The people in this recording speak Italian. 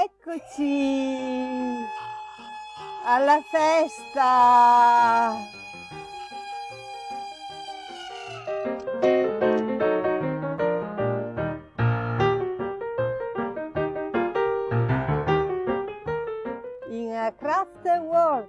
Eccoci alla festa! In a craft world